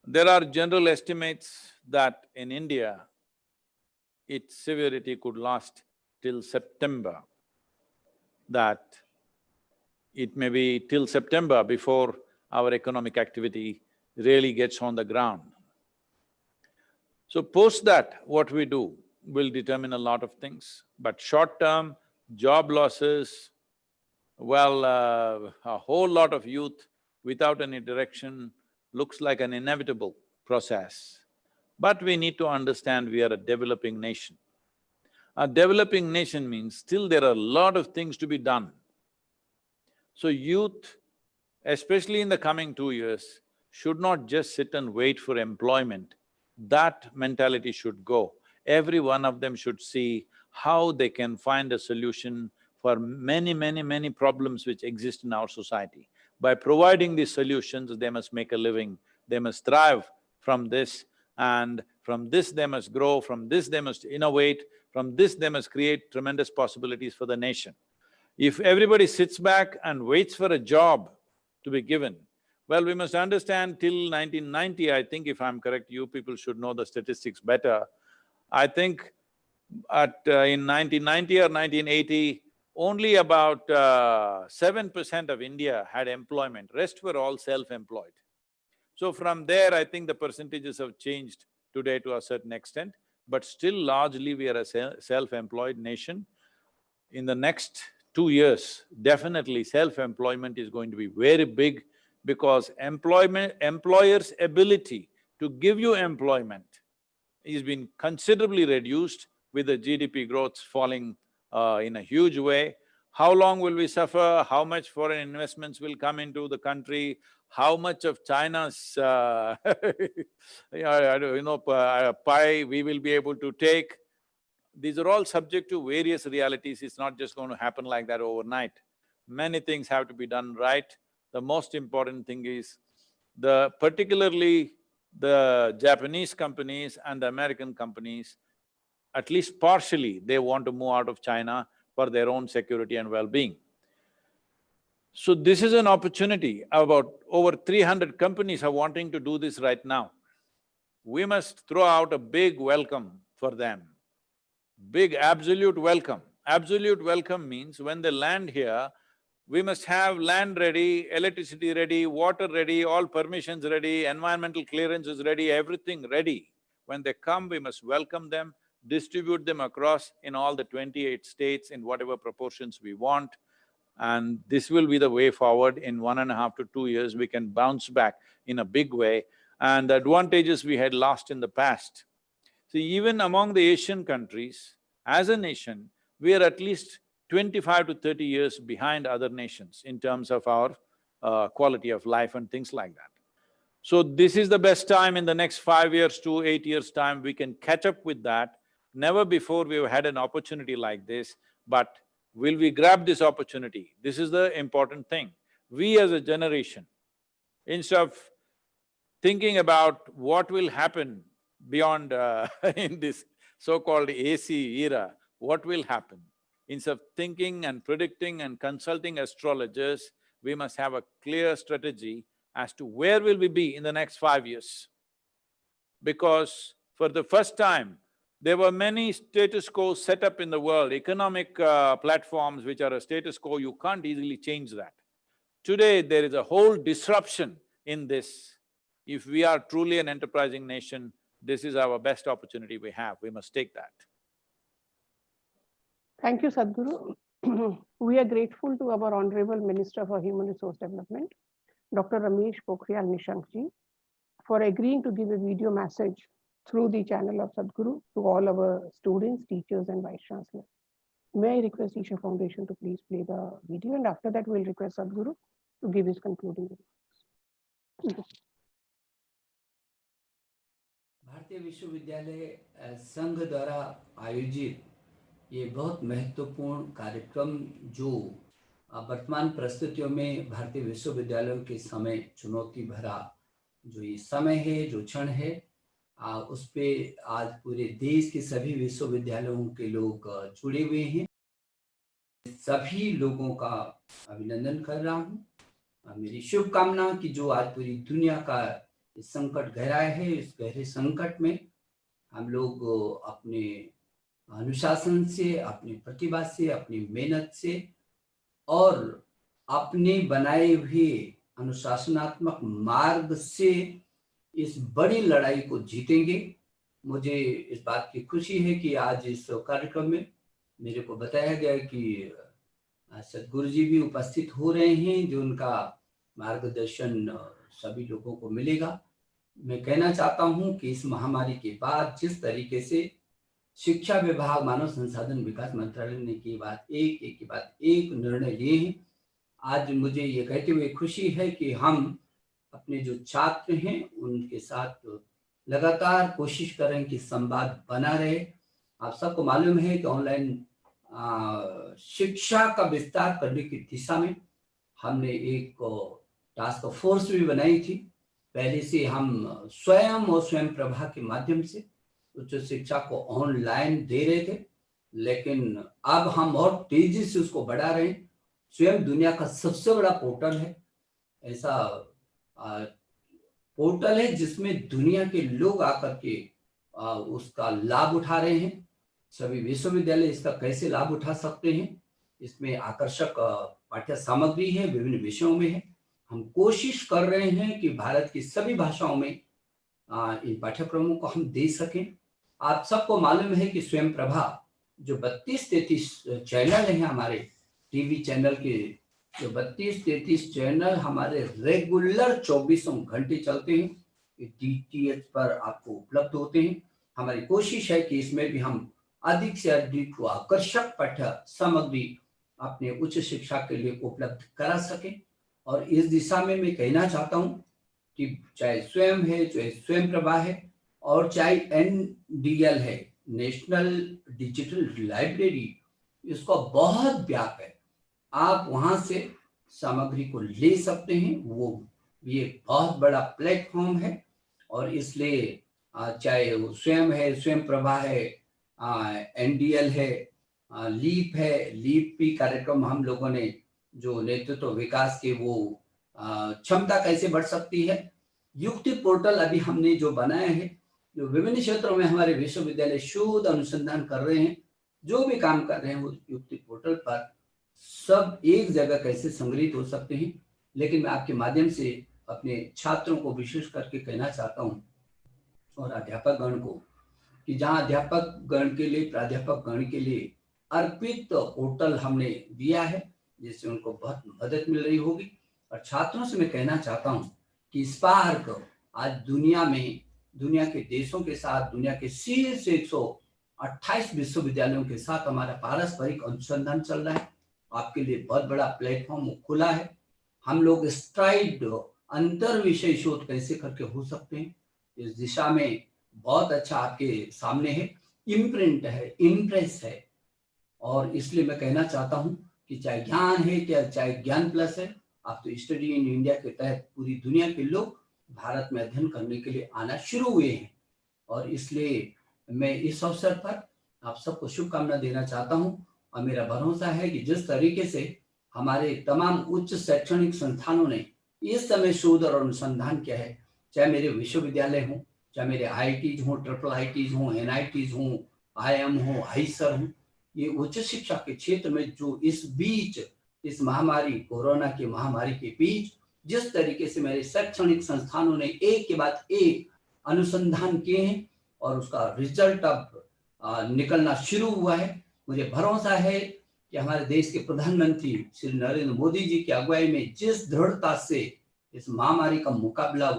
There are general estimates that in India, its severity could last till September, that it may be till September before our economic activity really gets on the ground. So post that, what we do will determine a lot of things, but short-term, job losses, well, uh, a whole lot of youth without any direction looks like an inevitable process. But we need to understand we are a developing nation. A developing nation means still there are a lot of things to be done. So youth, especially in the coming two years, should not just sit and wait for employment. That mentality should go. Every one of them should see how they can find a solution for many, many, many problems which exist in our society. By providing these solutions, they must make a living, they must thrive from this and from this they must grow, from this they must innovate, from this they must create tremendous possibilities for the nation. If everybody sits back and waits for a job to be given, well, we must understand till 1990, I think if I'm correct, you people should know the statistics better. I think at… Uh, in 1990 or 1980, only about uh, seven percent of India had employment, rest were all self-employed. So from there, I think the percentages have changed today to a certain extent, but still largely we are a self-employed nation. In the next two years, definitely self-employment is going to be very big because employment… employers' ability to give you employment is been considerably reduced with the GDP growth falling uh, in a huge way. How long will we suffer? How much foreign investments will come into the country? How much of China's, uh, you know, uh, pie we will be able to take? These are all subject to various realities, it's not just going to happen like that overnight. Many things have to be done right. The most important thing is the… particularly the Japanese companies and the American companies, at least partially, they want to move out of China for their own security and well-being. So this is an opportunity, about over three hundred companies are wanting to do this right now. We must throw out a big welcome for them, big absolute welcome. Absolute welcome means when they land here, we must have land ready, electricity ready, water ready, all permissions ready, environmental clearances ready, everything ready. When they come, we must welcome them, distribute them across in all the twenty-eight states in whatever proportions we want. And this will be the way forward. In one and a half to two years, we can bounce back in a big way and the advantages we had lost in the past. See, even among the Asian countries, as a nation, we are at least twenty-five to thirty years behind other nations in terms of our uh, quality of life and things like that. So this is the best time in the next five years to eight years' time, we can catch up with that. Never before we've had an opportunity like this, but will we grab this opportunity? This is the important thing. We as a generation, instead of thinking about what will happen beyond uh, in this so-called AC era, what will happen? Instead of thinking and predicting and consulting astrologers, we must have a clear strategy as to where will we be in the next five years. Because for the first time, There were many status quo set up in the world, economic uh, platforms which are a status quo, you can't easily change that. Today, there is a whole disruption in this. If we are truly an enterprising nation, this is our best opportunity we have, we must take that.
Thank you, Sadhguru. we are grateful to our Honorable Minister for Human Resource Development, Dr. Ramesh Pokhriyal Nishank ji, for agreeing to give a video message through the channel of Sadhguru to all our students, teachers, and vice chancellor. May I request Isha Foundation to please play the video, and after that, we'll request Sadhguru to give his concluding remarks.
भारतीय विश्वविद्यालय अ, संघ द्वारा आयोजित ये बहुत महत्वपूर्ण कार्यक्रम जो वर्तमान परिस्थितियों में भारतीय विश्वविद्यालयों के समय चुनौती भरा जो ये समय है जो क्षण है अ, उस पे आज पूरे देश के सभी विश्वविद्यालयों के लोग जुड़े हुए हैं। सभी लोगों का अभिनंदन कर रहा हूँ। मेरी शुभकामना कि जो आज पूरी दुनिया का संकट गहरा है इस गहरे संकट में हम लोग अपने अनुशासन से, अपनी प्रतिभा से, अपनी मेहनत से और अपने बनाए हुए अनुशासनात्मक मार्ग से इस बड़ी लड़ाई को जीतेंगे। मुझे इस बात की खुशी है कि आज इस कार्यक्रम में मेरे को बताया गया कि सदगुरु जी भी उपस्थित हो रहे हैं, जो उनका मार्गदर्शन सभी लोगों को मिलेगा। मैं कहना चाहता हूँ कि इस महामारी के बाद जिस तरीके से शिक्षा विभाग, मानव संसाधन विकास मंत्रालय ने की बात, एक एक की बात, एक निर्णय लिए हैं। आज मुझे ये कहते हुए खुशी है कि हम अपने जो छात्र हैं, उनके साथ लगातार कोशिश करें कि संवाद बना रहे। आप सबको मालूम है कि ऑनलाइन शिक्षा का विस्तार करने की दिशा में हमने एक टास्क फोर्स भी बनाई थी। पहले से हम स्वयं और स्वयं प्रभा के माध्यम से उच्च शिक्षा को ऑनलाइन दे रहे थे लेकिन अब हम और तेज़ी से उसको बढ़ा रहे हैं। स्वयं दुनिया का सबसे बड़ा पोर्टल है। ऐसा पोर्टल है जिसमें दुनिया के लोग आकर के आ, उसका लाभ उठा रहे हैं। सभी विश्वविद्यालय इसका कैसे लाभ उठा सकते हैं इसमें आकर्षक पाठ्य सामग्री है विभिन्न विषयों में है। हम कोशिश कर रहे हैं कि भारत की सभी भाषाओं में इन पाठ्यक्रमों को हम दे सकें। आप सबको मालूम है कि स्वयं प्रभा जो बत्तीस तैतीस चैनल है हमारे टीवी चैनल के, जो बत्तीस तैतीस चैनल हमारे रेगुलर चौबीसों घंटे चलते हैं डी पर आपको उपलब्ध होते हैं। हमारी कोशिश है कि इसमें भी हम अधिक से अधिक आकर्षक पाठ्य सामग्री अपने उच्च शिक्षा के लिए उपलब्ध करा सके। और इस दिशा में मैं कहना चाहता हूँ कि चाहे स्वयं है, चाहे स्वयं प्रभा है और चाहे एनडीएल है नेशनल डिजिटल लाइब्रेरी इसका बहुत व्याप है। आप वहाँ से सामग्री को ले सकते हैं वो ये बहुत बड़ा प्लेटफॉर्म है और इसलिए चाहे वो स्वयं है स्वयं प्रभा है एनडीएल है आ, लीप है लीप भी कार्यक्रम हम लोगों ने जो नेतृत्व तो विकास के वो क्षमता कैसे बढ़ सकती है युक्ति पोर्टल अभी हमने जो बनाया है जो विभिन्न क्षेत्रों में हमारे विश्वविद्यालय शोध अनुसंधान कर रहे हैं, जो भी काम कर रहे हैं, वो युक्ति पोर्टल पर सब एक जगह कैसे संग्रहित हो सकते हैं, लेकिन मैं आपके माध्यम से अपने छात्रों को विशेष करके कहना चाहता हूँ और अध्यापक गण को कि जहाँ अध्यापक गण के लिए, प्राध्यापक गण के लिए अर्पित पोर्टल हमने दिया है, जिससे उनको बहुत मदद मिल रही होगी। और छात्रों से मैं कहना चाहता हूँ कि स्पार्क आज दुनिया में दुनिया के देशों के साथ, दुनिया के शीर्ष एक सौ अट्ठाईस विश्वविद्यालयों के साथ हमारा पारस्परिक अनुसंधान चल रहा है। आपके लिए बहुत बड़ा प्लेटफॉर्म खुला है। हम लोग स्ट्राइड अंतर विषय शोध कैसे करके हो सकते हैं? इस दिशा में बहुत अच्छा आपके सामने है। इम्प्रिंट है इम्प्रेस है। और इसलिए मैं कहना चाहता हूँ कि चाहे ज्ञान है, चाहे ज्ञान प्लस है, आप तो स्टडी इन इंडिया के तहत पूरी दुनिया के लोग भारत में अध्ययन करने के लिए आना शुरू हुए हैं। और इसलिए मैं इस अवसर पर आप सबको शुभकामना देना चाहता हूँ और मेरा भरोसा है कि जिस तरीके से हमारे तमाम उच्च शैक्षणिक संस्थानों ने इस समय शोध और अनुसंधान किया है, चाहे मेरे विश्वविद्यालय हों, चाहे मेरे आई हों ट्रिपल आई हों एन आई हों आईएम हो आईसर हो, ये उच्च शिक्षा के क्षेत्र में जो इस बीच, इस महामारी, कोरोना की महामारी के बीच जिस तरीके से मेरे शैक्षणिक संस्थानों ने एक के बाद एक अनुसंधान किए हैं और उसका रिज़ल्ट अब निकलना शुरू हुआ है, मुझे भरोसा है कि हमारे देश के प्रधानमंत्री श्री नरेंद्र मोदी जी की अगुवाई में जिस दृढ़ता से इस महामारी का मुकाबला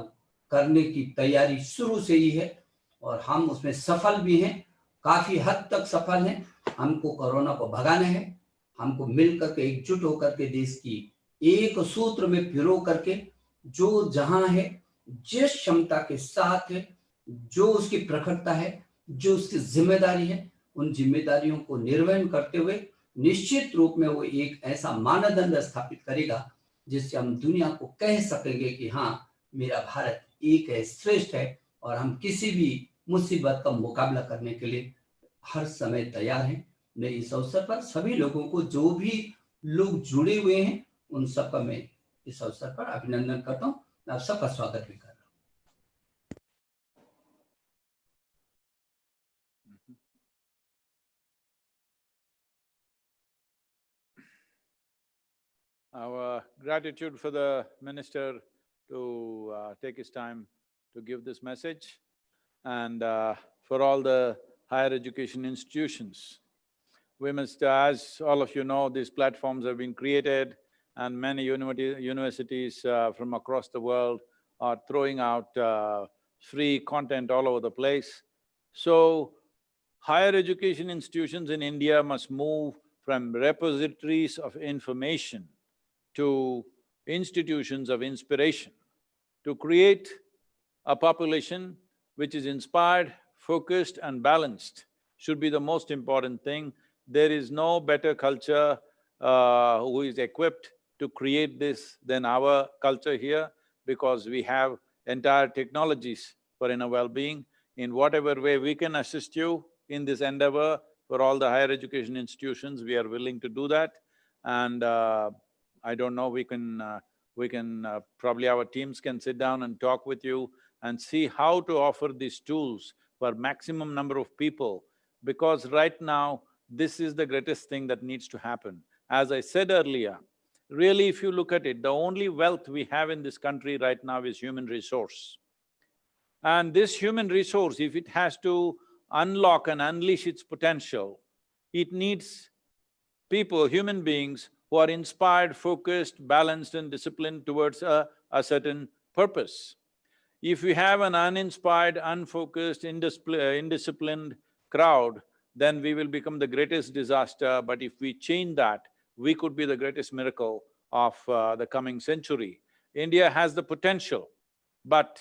करने की तैयारी शुरू से ही है और हम उसमें सफल भी हैं, काफ़ी हद तक सफल हैं। हमको कोरोना को भगाना है, हमको मिल करके एकजुट होकर के देश की एक सूत्र में पिरो करके जो जहाँ है, जिस क्षमता के साथ है, जो उसकी प्रखरता है, जो उसकी ज़िम्मेदारी है, उन जिम्मेदारियों को निर्वहन करते हुए निश्चित रूप में वो एक ऐसा मानदंड स्थापित करेगा, जिससे हम दुनिया को कह सकेंगे कि हाँ मेरा भारत एक है, श्रेष्ठ है, और हम किसी भी मुसीबत का मुकाबला करने के लिए हर समय तैयार हैं। मैं इस अवसर पर सभी लोगों को, जो भी लोग जुड़े हुए हैं उन सबका मैं इस अवसर पर अभिनंदन करता हूँ आप सबका स्वागत भी कर रहा हूँ
Our gratitude for the minister to uh, take his time to give this message and uh, for all the higher education institutions. We must, as all of you know, these platforms have been created and many universities uh, from across the world are throwing out uh, free content all over the place. So, higher education institutions in India must move from repositories of information to institutions of inspiration, to create a population which is inspired, focused and balanced should be the most important thing. There is no better culture uh, who is equipped to create this than our culture here because we have entire technologies for inner well-being. In whatever way we can assist you in this endeavor for all the higher education institutions, we are willing to do that. And uh, I don't know, we can… Uh, we can… Uh, probably our teams can sit down and talk with you and see how to offer these tools for maximum number of people because right now, this is the greatest thing that needs to happen. As I said earlier, really if you look at it, the only wealth we have in this country right now is human resource. And this human resource, if it has to unlock and unleash its potential, it needs people, human beings who are inspired, focused, balanced and disciplined towards a, a certain purpose. If we have an uninspired, unfocused, indiscipl- uh, indisciplined crowd, then we will become the greatest disaster, but if we change that, we could be the greatest miracle of uh, the coming century. India has the potential, but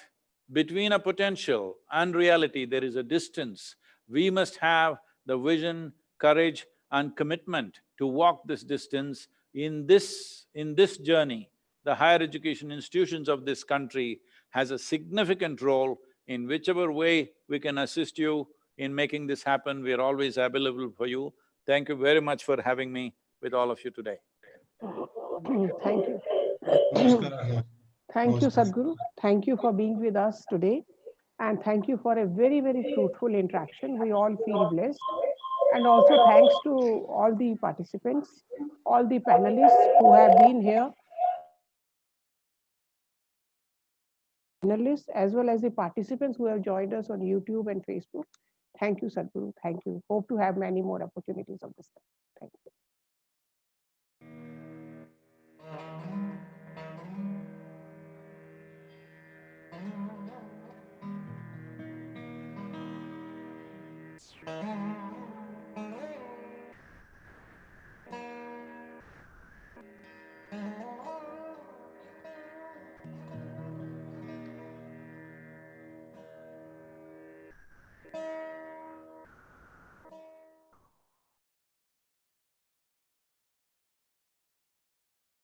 between a potential and reality, there is a distance. We must have the vision, courage and commitment to walk this distance. In this… in this journey, the higher education institutions of this country has a significant role in whichever way we can assist you in making this happen, we are always available for you. Thank you very much for having me with all of you today.
Thank you. Thank you, Sadhguru. Thank you for being with us today. And thank you for a very, very fruitful interaction. We all feel blessed. And also thanks to all the participants, all the panelists who have been here. Panelists as well as the participants who have joined us on YouTube and Facebook. Thank you, Sadhguru. Thank you. Hope to have many more opportunities of this. kind. Thank you.